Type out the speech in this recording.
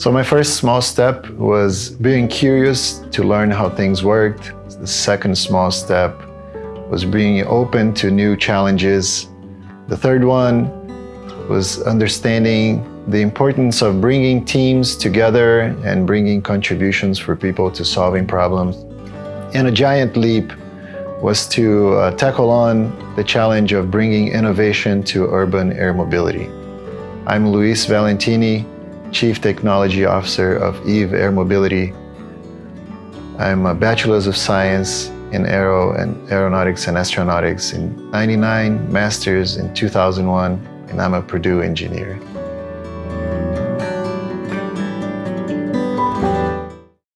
So my first small step was being curious to learn how things worked. The second small step was being open to new challenges. The third one was understanding the importance of bringing teams together and bringing contributions for people to solving problems. And a giant leap was to uh, tackle on the challenge of bringing innovation to urban air mobility. I'm Luiz Valentini, Chief Technology Officer of EVE Air Mobility. I'm a Bachelor's of Science in Aero and Aeronautics and Astronautics in 99, Master's in 2001, and I'm a Purdue engineer.